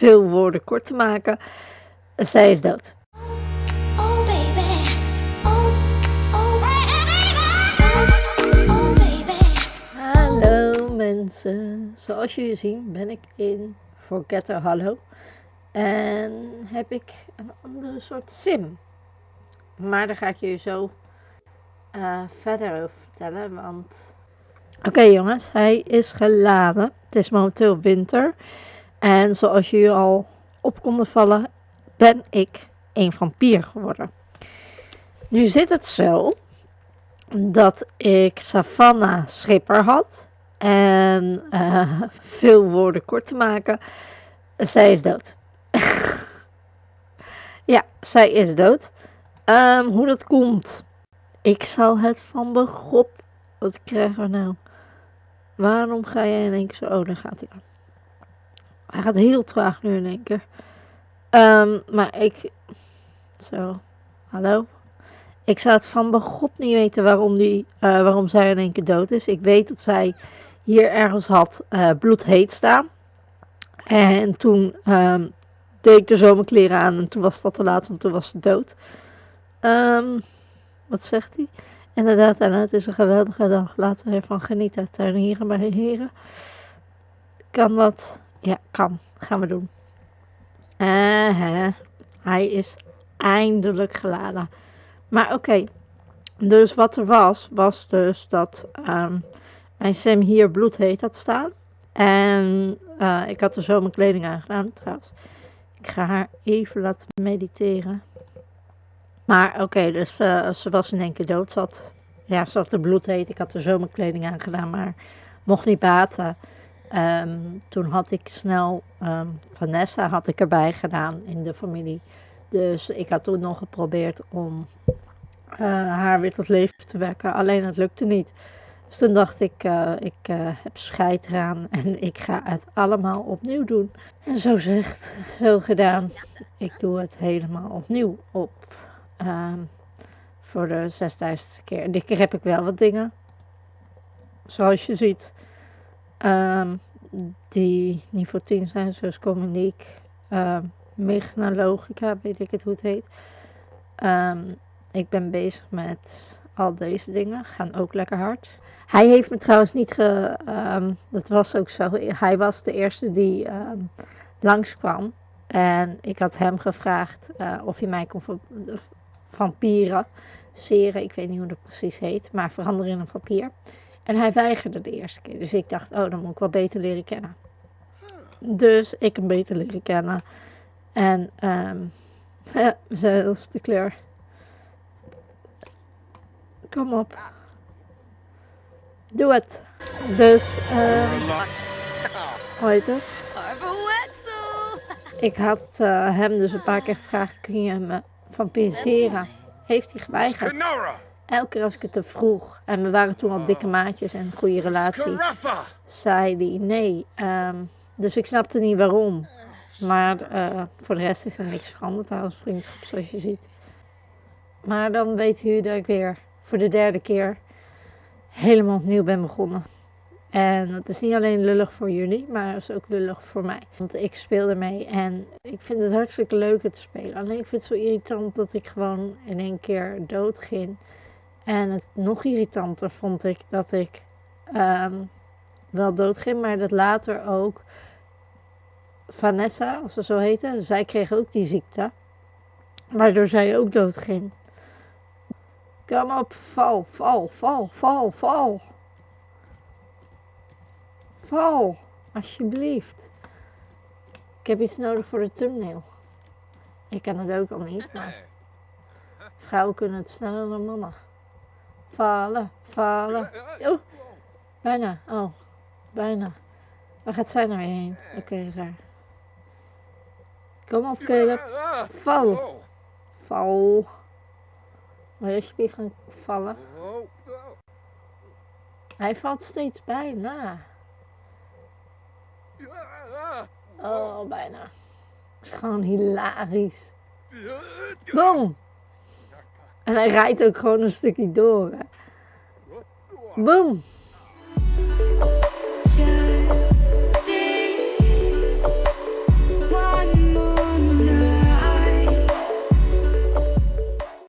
veel woorden kort te maken, zij is dood. Oh baby, oh, oh. Hallo mensen, zoals jullie zien ben ik in Forgetter Hallo en heb ik een andere soort sim. Maar daar ga ik jullie zo eh, verder over vertellen, want... Oké jongens, hij is geladen. Het is momenteel winter en zoals jullie al op konden vallen, ben ik een vampier geworden. Nu zit het zo dat ik Savannah Schipper had. En eh, veel woorden kort te maken, zij is dood. ja, zij is dood. Ehm, hoe dat komt, ik zal het van begot. Wat krijgen we nou? Waarom ga jij in één keer zo? Oh, daar gaat hij aan. Hij gaat heel traag nu in één keer. Ehm, maar ik. Zo, hallo. Ik zou het van begot niet weten waarom, die, eh, waarom zij in één keer dood is. Ik weet dat zij hier ergens had uh, bloedheet staan. En toen ehm, deed ik de zomerkleren aan en toen was dat te laat, want toen was ze dood. Ehm, wat zegt hij? Inderdaad, het is een geweldige dag. Laten we ervan genieten. Tuinieren maar heren. Kan dat? Ja, kan. Gaan we doen. Hij is eindelijk geladen. Maar oké, dus wat er was, was dus dat um, mijn sim hier bloedheet had staan. En uh, ik had er zo mijn kleding aangedaan trouwens. Ik ga haar even laten mediteren. Maar oké, dus uh, ze was in één keer dood. Ze ja, ze had de bloedheet. Ik had er zo mijn kleding aangedaan, maar mocht niet baten. Um, toen had ik snel um, Vanessa had ik erbij gedaan in de familie. Dus ik had toen nog geprobeerd om uh, haar weer tot leven te wekken. Alleen het lukte niet. Dus toen dacht ik, uh, ik uh, heb scheid eraan en ik ga het allemaal opnieuw doen. En zo zegt, zo gedaan. Ik doe het helemaal opnieuw op. Um, voor de 6000 keer. Dit keer heb ik wel wat dingen. Zoals je ziet. Um, die niveau 10 zijn, zoals communiek, uh, logica, weet ik het hoe het heet. Um, ik ben bezig met al deze dingen, gaan ook lekker hard. Hij heeft me trouwens niet ge. Um, dat was ook zo. Hij was de eerste die um, langskwam. En ik had hem gevraagd uh, of hij mij kon vampieren. Seren, ik weet niet hoe dat precies heet, maar veranderen in een vampier. En hij weigerde de eerste keer. Dus ik dacht, oh, dan moet ik wel beter leren kennen. Dus ik hem beter leren kennen. En um, ja, zo is de kleur. Kom op. Doe het. Dus, um, hoe heet het? Ik had uh, hem dus een paar keer gevraagd, kun je me vampiriseren? Heeft hij geweigerd elke keer als ik het te vroeg, en we waren toen al dikke maatjes en een goede relatie, zei hij nee. Um, dus ik snapte niet waarom. Maar uh, voor de rest is er niks veranderd als vriendschap, zoals je ziet. Maar dan weet u dat ik weer voor de derde keer helemaal opnieuw ben begonnen. En dat is niet alleen lullig voor jullie, maar het is ook lullig voor mij. Want ik speel ermee en ik vind het hartstikke leuk te spelen. Alleen ik vind het zo irritant dat ik gewoon in één keer dood ging. En het nog irritanter vond ik dat ik um, wel doodging, maar dat later ook Vanessa, als ze zo heette, zij kreeg ook die ziekte. Waardoor zij ook doodging. Kom op, val, val, val, val, val. Val, alsjeblieft. Ik heb iets nodig voor de thumbnail. Ik kan het ook al niet, maar vrouwen kunnen het sneller dan mannen. Vallen, vallen. Oh, bijna. Oh, bijna. Waar gaat zij nou heen? Oké, okay, raar. Kom op, Caleb. Val. Val. Wil je alsjeblieft gaan vallen? Hij valt steeds bijna. Oh, bijna. Het is gewoon hilarisch. Boom! En hij rijdt ook gewoon een stukje door. Hè. Boom!